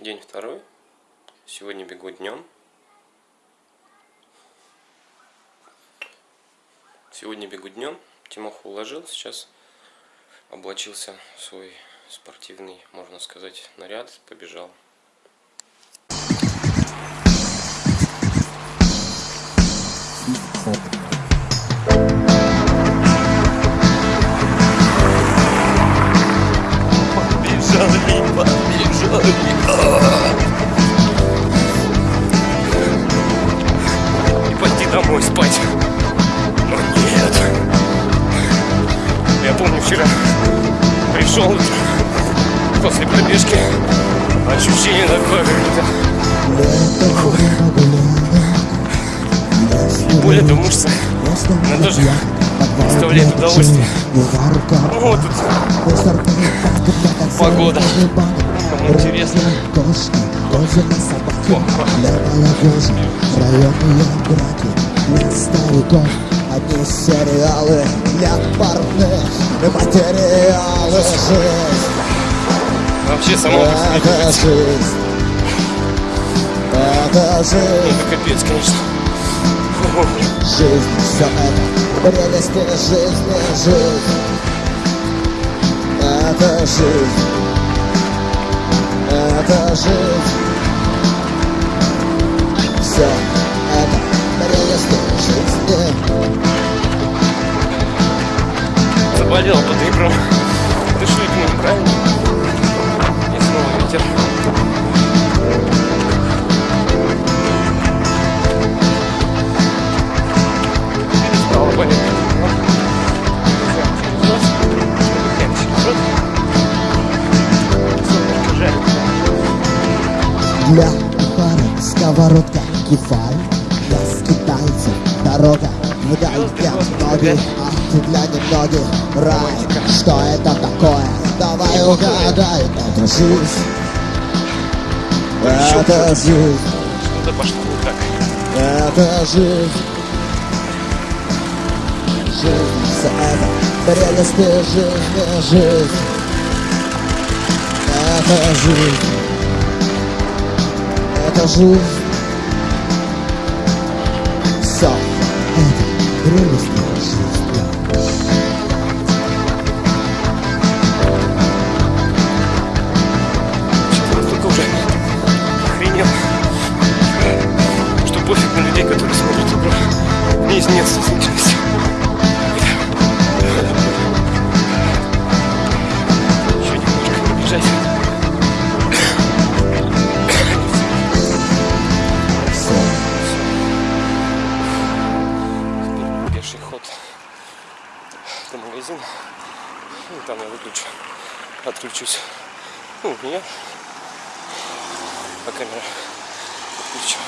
День второй. Сегодня бегу днем. Сегодня бегу днем. Тимоху уложил. Сейчас облачился в свой спортивный, можно сказать, наряд. Побежал. Побежали, побежали. И пойти домой спать. Но нет. Я помню вчера пришел после пробежки. Ощущение такое боль эта мышца. Она тоже доставляет удовольствие. Ну, вот тут погода. Интересно. Одни сериалы для парных материалы жизнь Вообще сама мысль не Это жизнь Это жизнь Это капец, конечно. Жизнь, все это прелести жизни, жизнь Это жизнь Это жизнь Все это прелести жизни Заболел под ребром. Дыши к ним, правильно? И снова ветер. Перестало болеть. Для парок сковородка кефаль Для скитальцев дорога вдаль Для многих, а для немногих рай Что это такое? Давай угадай Это жизнь. Это жизнь. Что-то пошло не так. Это жизнь. Жизнь, все это прелести жизни, жизнь. Это жизнь Это жизнь Все это прелести жизни Что-то настолько уже охренел, что пофиг на людей, которые смотрят игру. Мне нет случайности. До магазина. И там я выключу, отключусь. Ну, не я, а камера отключу.